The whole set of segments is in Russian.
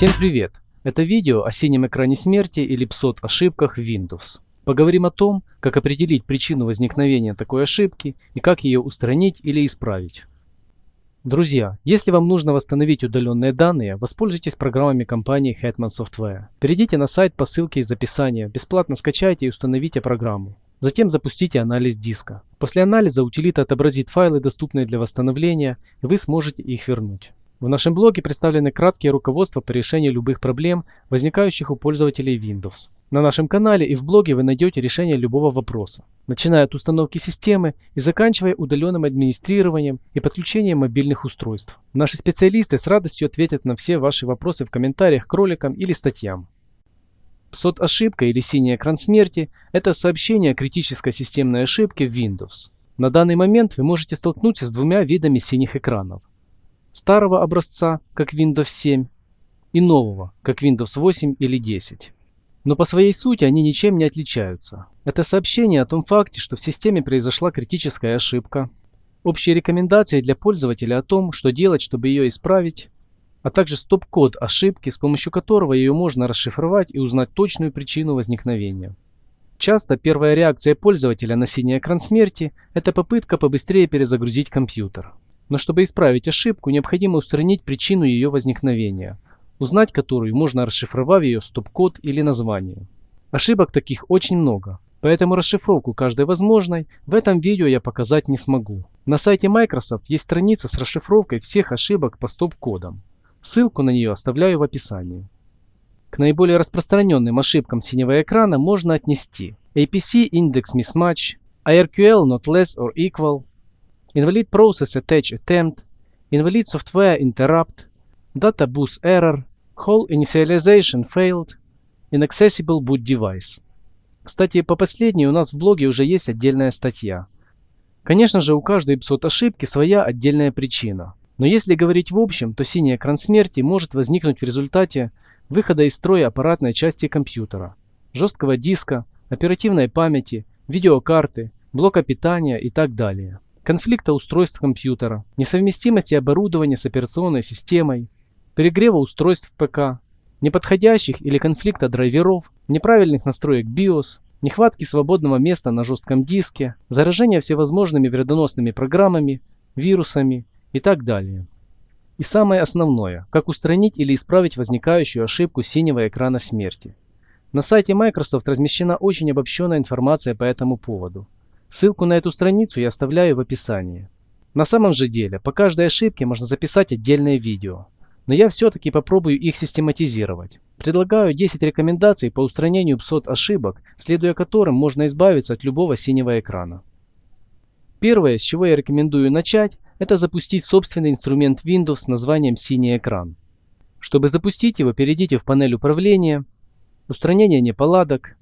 Всем привет! Это видео о синем экране смерти или PSOT ошибках в Windows. Поговорим о том, как определить причину возникновения такой ошибки и как ее устранить или исправить. Друзья, если вам нужно восстановить удаленные данные, воспользуйтесь программами компании Hetman Software. Перейдите на сайт по ссылке из описания, бесплатно скачайте и установите программу. Затем запустите анализ диска. После анализа утилита отобразит файлы, доступные для восстановления, и вы сможете их вернуть. В нашем блоге представлены краткие руководства по решению любых проблем, возникающих у пользователей Windows. На нашем канале и в блоге вы найдете решение любого вопроса, начиная от установки системы и заканчивая удаленным администрированием и подключением мобильных устройств. Наши специалисты с радостью ответят на все ваши вопросы в комментариях к роликам или статьям. PSOT ошибка или синий экран смерти – это сообщение о критической системной ошибке в Windows. На данный момент вы можете столкнуться с двумя видами синих экранов старого образца, как Windows 7, и нового, как Windows 8 или 10. Но по своей сути они ничем не отличаются. Это сообщение о том факте, что в системе произошла критическая ошибка, общие рекомендации для пользователя о том, что делать, чтобы ее исправить, а также стоп-код ошибки, с помощью которого ее можно расшифровать и узнать точную причину возникновения. Часто первая реакция пользователя на синий экран смерти – это попытка побыстрее перезагрузить компьютер. Но чтобы исправить ошибку, необходимо устранить причину ее возникновения, узнать которую можно расшифровав ее стоп-код или название. Ошибок таких очень много, поэтому расшифровку каждой возможной в этом видео я показать не смогу. На сайте Microsoft есть страница с расшифровкой всех ошибок по стоп-кодам. Ссылку на нее оставляю в описании. К наиболее распространенным ошибкам синего экрана можно отнести APC Index Mismatch, IRQL Not Less or Equal, invalid process attach attempt, invalid software interrupt, data bus error, whole initialization failed, inaccessible boot device. Кстати, по последней у нас в блоге уже есть отдельная статья. Конечно же, у каждой эпизод ошибки своя отдельная причина. Но если говорить в общем, то синий экран смерти может возникнуть в результате выхода из строя аппаратной части компьютера, жесткого диска, оперативной памяти, видеокарты, блока питания и так далее конфликта устройств компьютера, несовместимости оборудования с операционной системой, перегрева устройств ПК, неподходящих или конфликта драйверов, неправильных настроек BIOS, нехватки свободного места на жестком диске, заражения всевозможными вредоносными программами, вирусами и так далее. И самое основное, как устранить или исправить возникающую ошибку синего экрана смерти. На сайте Microsoft размещена очень обобщенная информация по этому поводу. Ссылку на эту страницу я оставляю в описании. На самом же деле, по каждой ошибке можно записать отдельное видео. Но я все-таки попробую их систематизировать. Предлагаю 10 рекомендаций по устранению псот ошибок, следуя которым можно избавиться от любого синего экрана. Первое, с чего я рекомендую начать, это запустить собственный инструмент Windows с названием «Синий экран». Чтобы запустить его, перейдите в панель управления, устранение неполадок,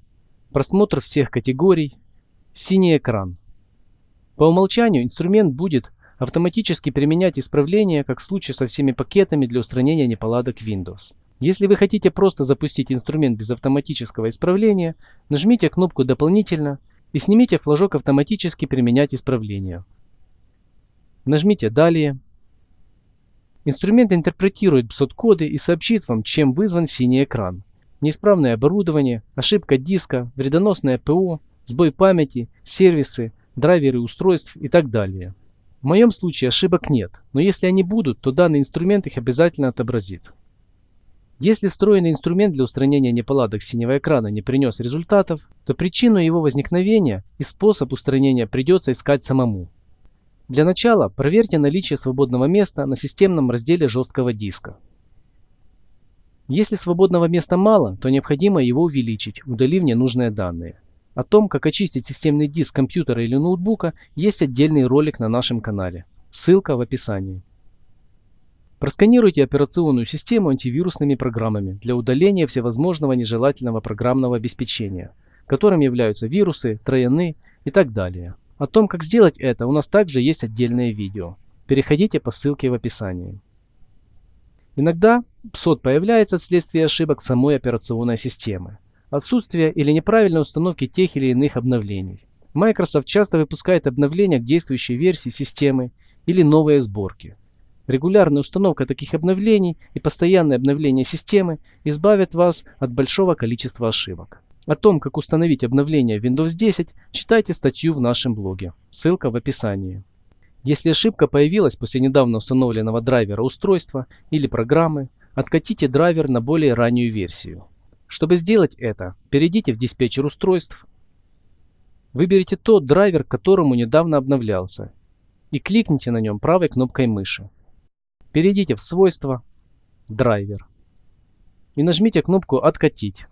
просмотр всех категорий, Синий экран. По умолчанию инструмент будет автоматически применять исправления, как в случае со всеми пакетами для устранения неполадок Windows. Если вы хотите просто запустить инструмент без автоматического исправления, нажмите кнопку «Дополнительно» и снимите флажок «Автоматически применять исправления». Нажмите «Далее». Инструмент интерпретирует BSOT-коды и сообщит вам, чем вызван синий экран. Неисправное оборудование, ошибка диска, вредоносное ПО, сбой памяти, сервисы, драйверы устройств и так далее. В моем случае ошибок нет, но если они будут, то данный инструмент их обязательно отобразит. Если встроенный инструмент для устранения неполадок синего экрана не принес результатов, то причину его возникновения и способ устранения придется искать самому. Для начала проверьте наличие свободного места на системном разделе жесткого диска. Если свободного места мало, то необходимо его увеличить, удалив ненужные данные. О том, как очистить системный диск компьютера или ноутбука, есть отдельный ролик на нашем канале. Ссылка в описании. Просканируйте операционную систему антивирусными программами для удаления всевозможного нежелательного программного обеспечения, которым являются вирусы, трояны и так далее. О том, как сделать это, у нас также есть отдельное видео. Переходите по ссылке в описании. Иногда PSOT появляется вследствие ошибок самой операционной системы отсутствие или неправильной установки тех или иных обновлений. Microsoft часто выпускает обновления к действующей версии системы или новые сборки. Регулярная установка таких обновлений и постоянное обновление системы избавят вас от большого количества ошибок. О том, как установить обновление Windows 10, читайте статью в нашем блоге. Ссылка в описании. Если ошибка появилась после недавно установленного драйвера устройства или программы, откатите драйвер на более раннюю версию. Чтобы сделать это, перейдите в диспетчер устройств, выберите тот драйвер, которому недавно обновлялся, и кликните на нем правой кнопкой мыши. Перейдите в свойства, драйвер и нажмите кнопку «Откатить».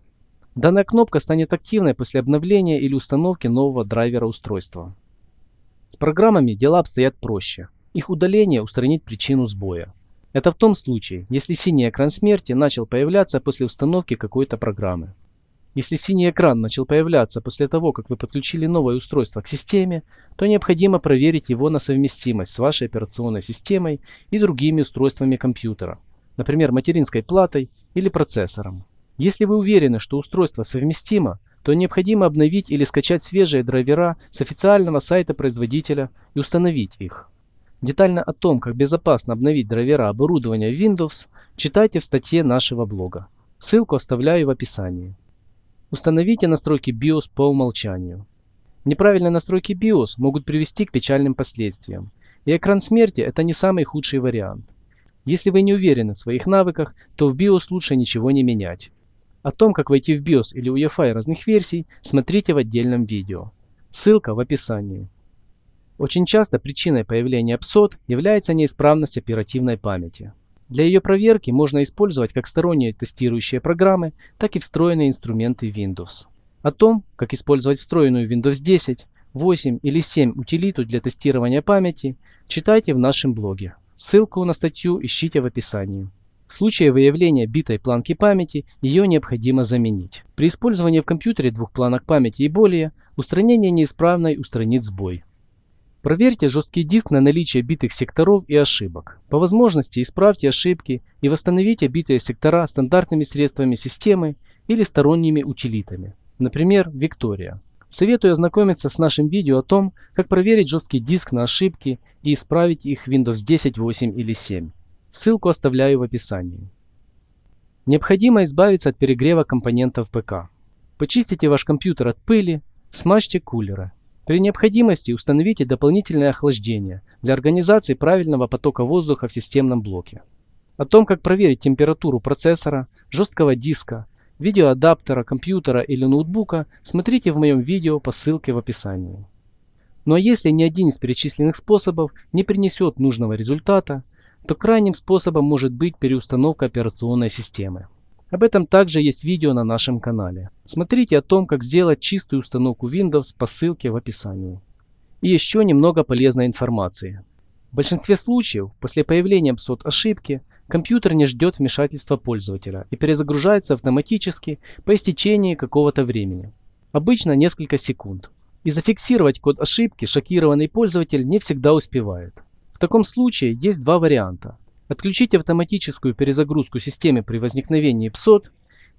Данная кнопка станет активной после обновления или установки нового драйвера устройства. С программами дела обстоят проще. Их удаление устранит причину сбоя. Это в том случае, если синий экран смерти начал появляться после установки какой-то программы. Если синий экран начал появляться после того, как вы подключили новое устройство к системе, то необходимо проверить его на совместимость с вашей операционной системой и другими устройствами компьютера, например, материнской платой или процессором. Если вы уверены, что устройство совместимо, то необходимо обновить или скачать свежие драйвера с официального сайта производителя и установить их. Детально о том, как безопасно обновить драйвера оборудования Windows, читайте в статье нашего блога. Ссылку оставляю в описании. Установите настройки BIOS по умолчанию. Неправильные настройки BIOS могут привести к печальным последствиям. И экран смерти это не самый худший вариант. Если вы не уверены в своих навыках, то в BIOS лучше ничего не менять. О том, как войти в BIOS или UEFI разных версий, смотрите в отдельном видео. Ссылка в описании. Очень часто причиной появления PSOD является неисправность оперативной памяти. Для ее проверки можно использовать как сторонние тестирующие программы, так и встроенные инструменты Windows. О том, как использовать встроенную Windows 10, 8 или 7 утилиту для тестирования памяти, читайте в нашем блоге. Ссылку на статью ищите в описании. В случае выявления битой планки памяти ее необходимо заменить. При использовании в компьютере двух планок памяти и более, устранение неисправной устранит сбой. Проверьте жесткий диск на наличие битых секторов и ошибок. По возможности исправьте ошибки и восстановите битые сектора стандартными средствами системы или сторонними утилитами, например, Victoria. Советую ознакомиться с нашим видео о том, как проверить жесткий диск на ошибки и исправить их в Windows 10, 8 или 7. Ссылку оставляю в описании. Необходимо избавиться от перегрева компонентов ПК. Почистите ваш компьютер от пыли, смажьте кулеры. При необходимости установите дополнительное охлаждение для организации правильного потока воздуха в системном блоке. О том, как проверить температуру процессора, жесткого диска, видеоадаптера, компьютера или ноутбука, смотрите в моем видео по ссылке в описании. Ну а если ни один из перечисленных способов не принесет нужного результата, то крайним способом может быть переустановка операционной системы. Об этом также есть видео на нашем канале. Смотрите о том, как сделать чистую установку Windows по ссылке в описании. И еще немного полезной информации. В большинстве случаев, после появления PSOD ошибки, компьютер не ждет вмешательства пользователя и перезагружается автоматически по истечении какого-то времени. Обычно несколько секунд. И зафиксировать код ошибки шокированный пользователь не всегда успевает. В таком случае есть два варианта. Отключить автоматическую перезагрузку системы при возникновении PSOD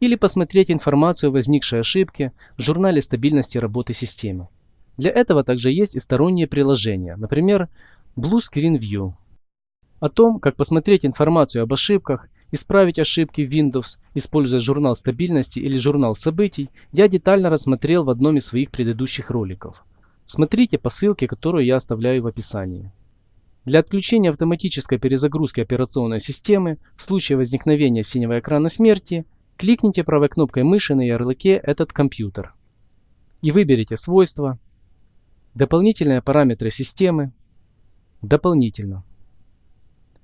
или посмотреть информацию о возникшей ошибке в журнале стабильности работы системы. Для этого также есть и сторонние приложения, например, Blue Screen View. О том, как посмотреть информацию об ошибках, исправить ошибки в Windows, используя журнал стабильности или журнал событий, я детально рассмотрел в одном из своих предыдущих роликов. Смотрите по ссылке, которую я оставляю в описании. Для отключения автоматической перезагрузки операционной системы в случае возникновения синего экрана смерти кликните правой кнопкой мыши на ярлыке «Этот компьютер» и выберите свойства, дополнительные параметры системы, дополнительно.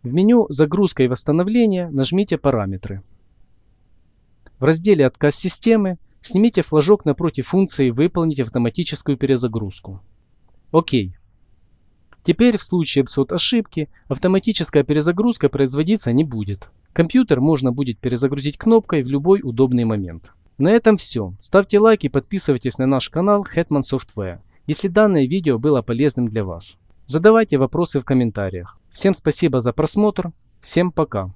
В меню «Загрузка и восстановление» нажмите «Параметры». В разделе «Отказ системы» снимите флажок напротив функции «Выполнить автоматическую перезагрузку». Окей. Теперь в случае эпизод ошибки автоматическая перезагрузка производиться не будет. Компьютер можно будет перезагрузить кнопкой в любой удобный момент. На этом все. Ставьте лайк и подписывайтесь на наш канал Hetman Software, если данное видео было полезным для вас. Задавайте вопросы в комментариях. Всем спасибо за просмотр. Всем пока.